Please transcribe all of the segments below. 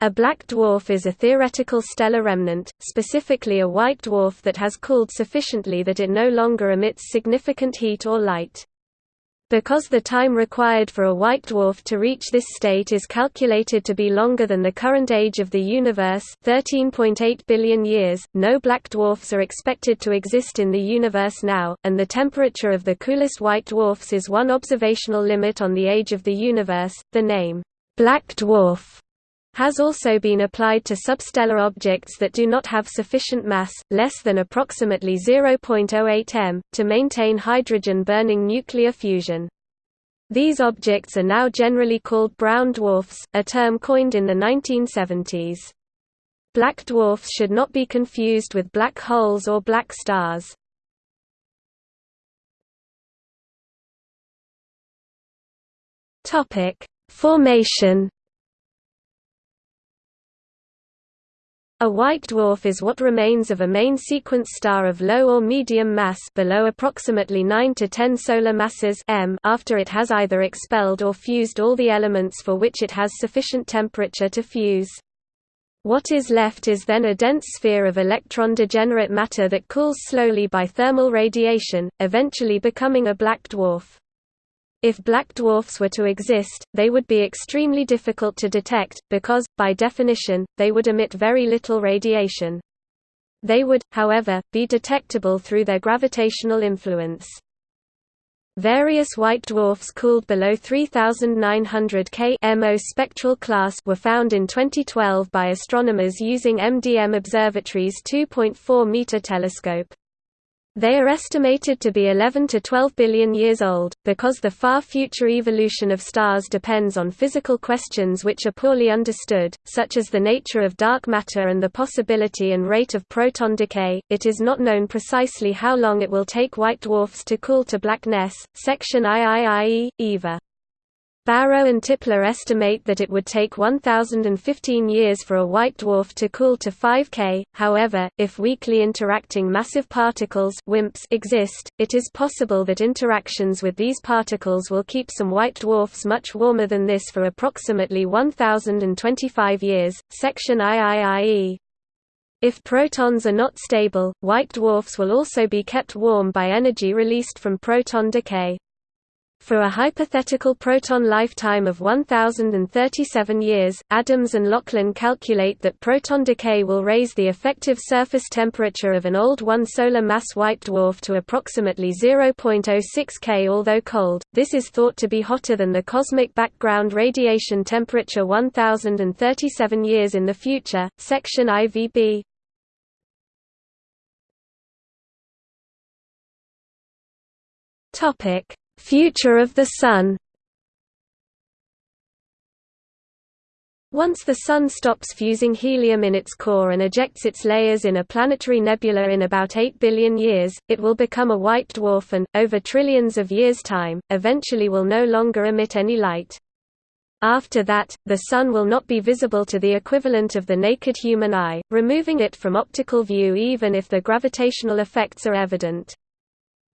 A black dwarf is a theoretical stellar remnant, specifically a white dwarf that has cooled sufficiently that it no longer emits significant heat or light. Because the time required for a white dwarf to reach this state is calculated to be longer than the current age of the universe 13.8 billion years, no black dwarfs are expected to exist in the universe now, and the temperature of the coolest white dwarfs is one observational limit on the age of the universe. The name, black dwarf has also been applied to substellar objects that do not have sufficient mass, less than approximately 0.08 m, to maintain hydrogen-burning nuclear fusion. These objects are now generally called brown dwarfs, a term coined in the 1970s. Black dwarfs should not be confused with black holes or black stars. Formation A white dwarf is what remains of a main sequence star of low or medium mass below approximately 9 to 10 solar masses m after it has either expelled or fused all the elements for which it has sufficient temperature to fuse. What is left is then a dense sphere of electron-degenerate matter that cools slowly by thermal radiation, eventually becoming a black dwarf. If black dwarfs were to exist, they would be extremely difficult to detect, because, by definition, they would emit very little radiation. They would, however, be detectable through their gravitational influence. Various white dwarfs cooled below 3900 K MO spectral class were found in 2012 by astronomers using MDM Observatory's 2.4-meter telescope. They are estimated to be 11 to 12 billion years old, because the far future evolution of stars depends on physical questions which are poorly understood, such as the nature of dark matter and the possibility and rate of proton decay. It is not known precisely how long it will take white dwarfs to cool to blackness. Section IIIE, EVA Barrow and Tipler estimate that it would take 1015 years for a white dwarf to cool to 5 K. However, if weakly interacting massive particles WIMPs exist, it is possible that interactions with these particles will keep some white dwarfs much warmer than this for approximately 1025 years. Section IIIE if protons are not stable, white dwarfs will also be kept warm by energy released from proton decay. For a hypothetical proton lifetime of 1037 years, Adams and Laughlin calculate that proton decay will raise the effective surface temperature of an old 1 solar mass white dwarf to approximately 0.06 K. Although cold, this is thought to be hotter than the cosmic background radiation temperature 1037 years in the future. Section IVB Topic Future of the Sun Once the Sun stops fusing helium in its core and ejects its layers in a planetary nebula in about 8 billion years, it will become a white dwarf and, over trillions of years' time, eventually will no longer emit any light. After that, the Sun will not be visible to the equivalent of the naked human eye, removing it from optical view even if the gravitational effects are evident.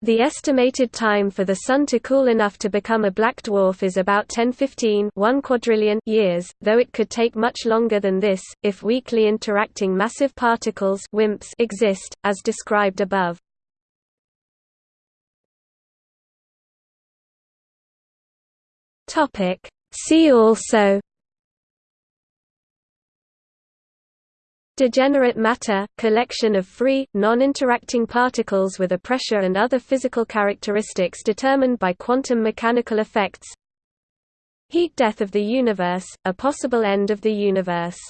The estimated time for the Sun to cool enough to become a black dwarf is about 1015 1 quadrillion years, though it could take much longer than this, if weakly interacting massive particles WIMPs exist, as described above. See also Degenerate matter – collection of free, non-interacting particles with a pressure and other physical characteristics determined by quantum mechanical effects. Heat death of the universe – a possible end of the universe